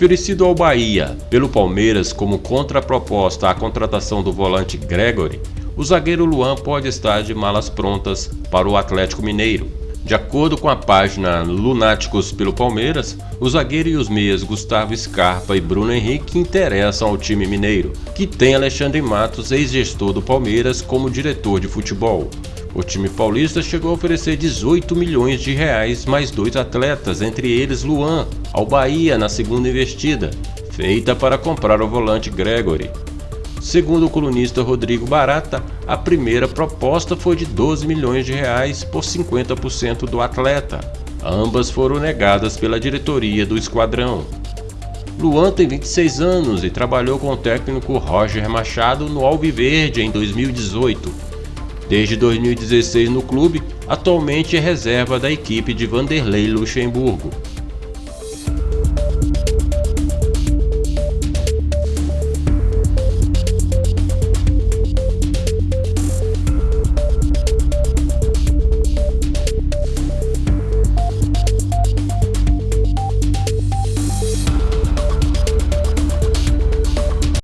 Oferecido ao Bahia pelo Palmeiras como contraproposta à contratação do volante Gregory, o zagueiro Luan pode estar de malas prontas para o Atlético Mineiro. De acordo com a página Lunáticos pelo Palmeiras, o zagueiro e os meias Gustavo Scarpa e Bruno Henrique interessam ao time mineiro, que tem Alexandre Matos, ex-gestor do Palmeiras, como diretor de futebol. O time paulista chegou a oferecer 18 milhões de reais mais dois atletas, entre eles Luan, ao Bahia na segunda investida, feita para comprar o volante Gregory. Segundo o colunista Rodrigo Barata, a primeira proposta foi de 12 milhões de reais por 50% do atleta. Ambas foram negadas pela diretoria do esquadrão. Luan tem 26 anos e trabalhou com o técnico Roger Machado no Alviverde em 2018. Desde 2016 no clube, atualmente é reserva da equipe de Vanderlei Luxemburgo.